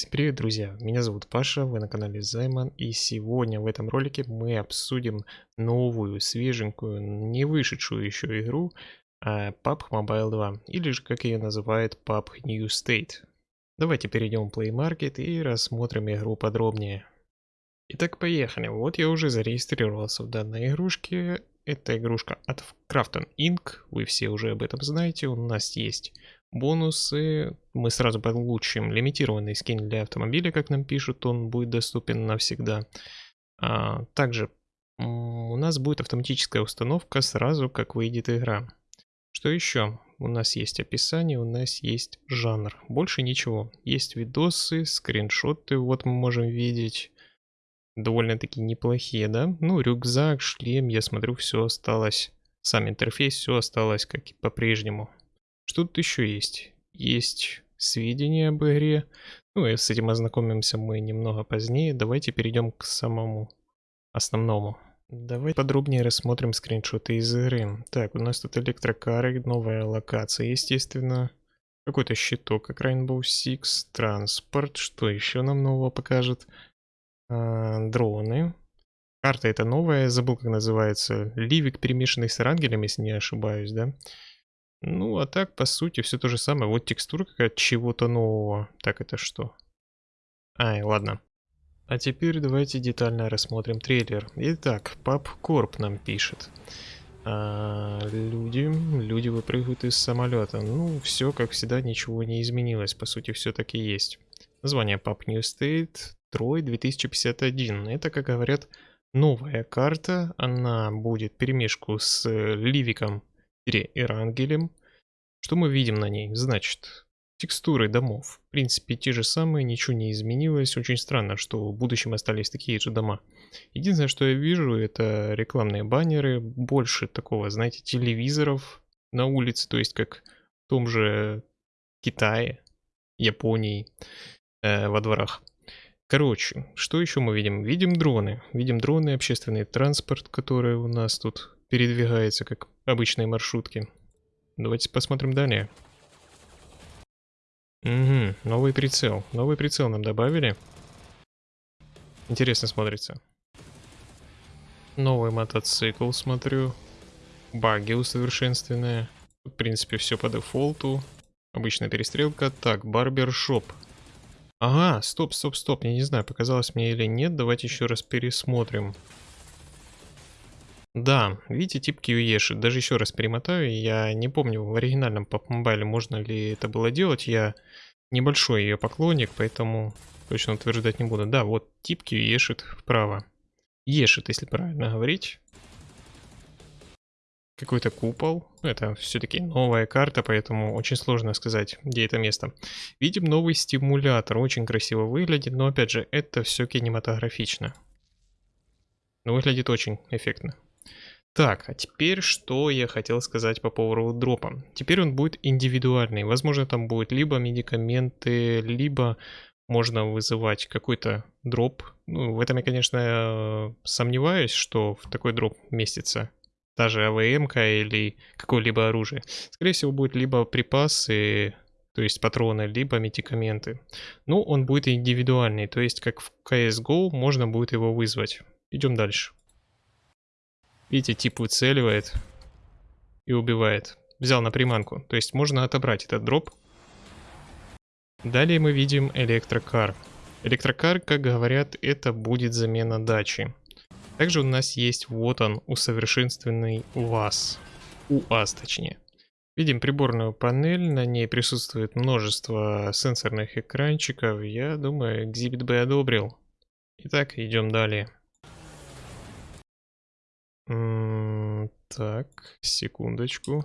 Всем привет, друзья! Меня зовут Паша, вы на канале Займан, и сегодня в этом ролике мы обсудим новую, свеженькую, не вышедшую еще игру PUBG Mobile 2, или же как ее называют PUBG New State. Давайте перейдем в Play Market и рассмотрим игру подробнее. Итак, поехали. Вот я уже зарегистрировался в данной игрушке. Это игрушка от Crafton Inc. Вы все уже об этом знаете. У нас есть бонусы. Мы сразу получим лимитированный скин для автомобиля, как нам пишут. Он будет доступен навсегда. А, также у нас будет автоматическая установка сразу, как выйдет игра. Что еще? У нас есть описание, у нас есть жанр. Больше ничего. Есть видосы, скриншоты, вот мы можем видеть. Довольно-таки неплохие, да? Ну, рюкзак, шлем, я смотрю, все осталось. Сам интерфейс, все осталось как и по-прежнему. Что тут еще есть? Есть сведения об игре. Ну и с этим ознакомимся мы немного позднее. Давайте перейдем к самому основному. Давайте подробнее рассмотрим скриншоты из игры. Так, у нас тут электрокары, новая локация, естественно. Какой-то щиток, как Rainbow Six, транспорт. Что еще нам нового покажет? А, дроны. Карта это новая, забыл как называется. Ливик, перемешанный с рангелем, если не ошибаюсь, да? Ну, а так, по сути, все то же самое. Вот текстура какая-то чего-то нового. Так, это что? Ай, ладно. А теперь давайте детально рассмотрим трейлер. Итак, Пап Корп нам пишет. А, люди, люди выпрыгивают из самолета. Ну, все, как всегда, ничего не изменилось. По сути, все таки есть. Название Pub New State, Трой 2051. Это, как говорят, новая карта. Она будет перемешку с Ливиком и Рангелем. Что мы видим на ней? Значит, текстуры домов. В принципе, те же самые, ничего не изменилось. Очень странно, что в будущем остались такие же дома. Единственное, что я вижу, это рекламные баннеры. Больше такого, знаете, телевизоров на улице. То есть, как в том же Китае, Японии, э, во дворах. Короче, что еще мы видим? Видим дроны. Видим дроны, общественный транспорт, который у нас тут передвигается, как обычные маршрутки. Давайте посмотрим далее. Угу, новый прицел. Новый прицел нам добавили. Интересно смотрится. Новый мотоцикл, смотрю. Баги усовершенствованные. В принципе, все по дефолту. Обычная перестрелка. Так, барбершоп. Ага, стоп, стоп, стоп. Я не знаю, показалось мне или нет. Давайте еще раз пересмотрим. Да, видите, тип QEши. Даже еще раз перемотаю. Я не помню, в оригинальном Pop Mobile можно ли это было делать. Я небольшой ее поклонник, поэтому точно утверждать не буду. Да, вот тип QEшит вправо. Ешит, если правильно говорить. Какой-то купол. Это все-таки новая карта, поэтому очень сложно сказать, где это место. Видим новый стимулятор. Очень красиво выглядит, но опять же, это все кинематографично. Но выглядит очень эффектно. Так, а теперь что я хотел сказать по поводу дропа. Теперь он будет индивидуальный. Возможно, там будет либо медикаменты, либо можно вызывать какой-то дроп. Ну, в этом я, конечно, сомневаюсь, что в такой дроп местится та же АВМ или какое-либо оружие. Скорее всего, будет либо припасы, то есть патроны, либо медикаменты. Ну, он будет индивидуальный, то есть как в CSGO можно будет его вызвать. Идем дальше. Видите, тип выцеливает и убивает. Взял на приманку. То есть можно отобрать этот дроп. Далее мы видим электрокар. Электрокар, как говорят, это будет замена дачи. Также у нас есть вот он, усовершенствованный УАЗ. УАЗ точнее. Видим приборную панель, на ней присутствует множество сенсорных экранчиков. Я думаю, Exhibit B одобрил. Итак, идем далее. Так, секундочку.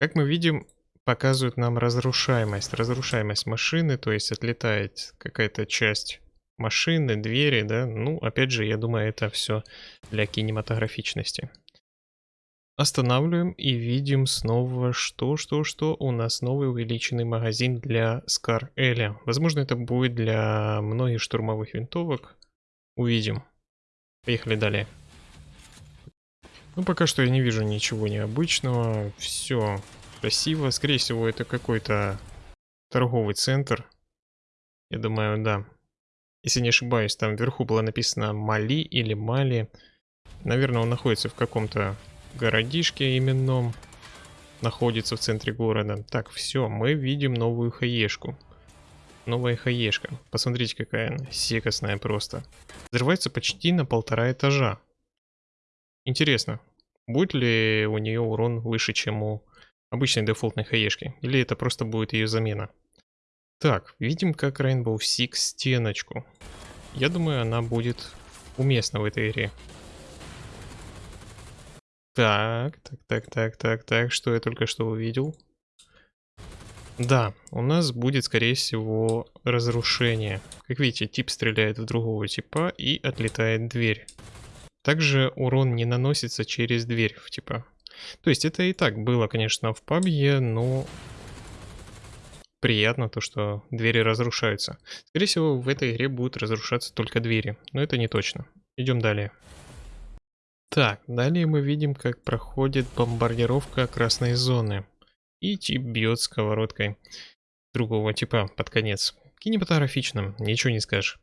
Как мы видим, показывают нам разрушаемость. Разрушаемость машины, то есть отлетает какая-то часть машины, двери, да. Ну, опять же, я думаю, это все для кинематографичности. Останавливаем и видим снова, что, что, что у нас новый увеличенный магазин для Scar Эля. Возможно, это будет для многих штурмовых винтовок. Увидим. Поехали далее. Ну, пока что я не вижу ничего необычного. Все красиво. Скорее всего, это какой-то торговый центр. Я думаю, да. Если не ошибаюсь, там вверху было написано Мали или Мали. Наверное, он находится в каком-то городишке именном. Находится в центре города. Так, все, мы видим новую хаешку. Новая хаешка. Посмотрите, какая она. Секостная просто. Взрывается почти на полтора этажа. Интересно, будет ли у нее урон выше, чем у обычной дефолтной хаешки? Или это просто будет ее замена? Так, видим как Rainbow Six стеночку. Я думаю, она будет уместна в этой игре. Так, так, так, так, так, так, что я только что увидел? Да, у нас будет, скорее всего, разрушение. Как видите, тип стреляет в другого типа и отлетает дверь. Также урон не наносится через дверь типа. То есть это и так было, конечно, в PUBG, но приятно то, что двери разрушаются. Скорее всего, в этой игре будут разрушаться только двери, но это не точно. Идем далее. Так, далее мы видим, как проходит бомбардировка красной зоны. И тип бьет сковородкой другого типа под конец. Кинематографично, ничего не скажешь.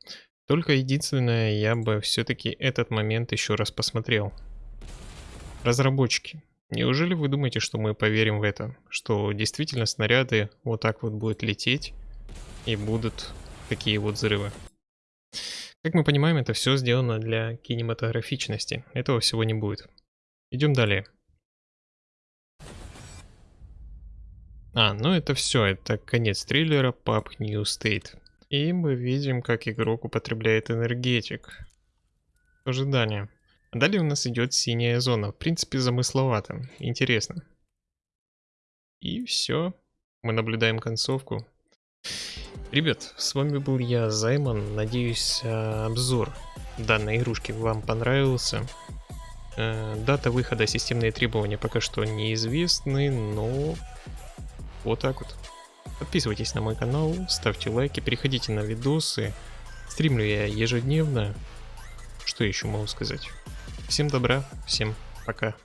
Только единственное, я бы все-таки этот момент еще раз посмотрел. Разработчики, неужели вы думаете, что мы поверим в это? Что действительно снаряды вот так вот будут лететь и будут такие вот взрывы? Как мы понимаем, это все сделано для кинематографичности. Этого всего не будет. Идем далее. А, ну это все, это конец триллера Pub New State. И мы видим, как игрок употребляет энергетик. Ожидание. Далее у нас идет синяя зона. В принципе, замысловато. Интересно. И все. Мы наблюдаем концовку. Ребят, с вами был я, Займан. Надеюсь, э, обзор данной игрушки вам понравился. Э, дата выхода, системные требования пока что неизвестны, но вот так вот. Подписывайтесь на мой канал, ставьте лайки, переходите на видосы. Стримлю я ежедневно. Что еще могу сказать? Всем добра, всем пока.